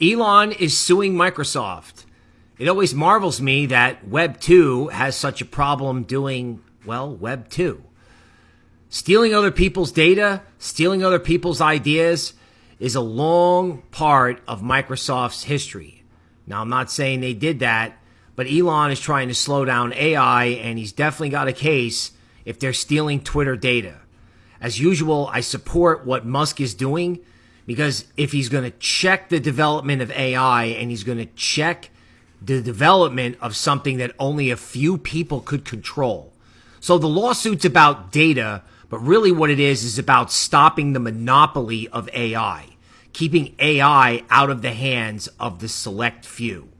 Elon is suing Microsoft. It always marvels me that Web 2 has such a problem doing, well, Web 2. Stealing other people's data, stealing other people's ideas is a long part of Microsoft's history. Now, I'm not saying they did that, but Elon is trying to slow down AI, and he's definitely got a case if they're stealing Twitter data. As usual, I support what Musk is doing because if he's going to check the development of AI and he's going to check the development of something that only a few people could control. So the lawsuit's about data, but really what it is is about stopping the monopoly of AI, keeping AI out of the hands of the select few.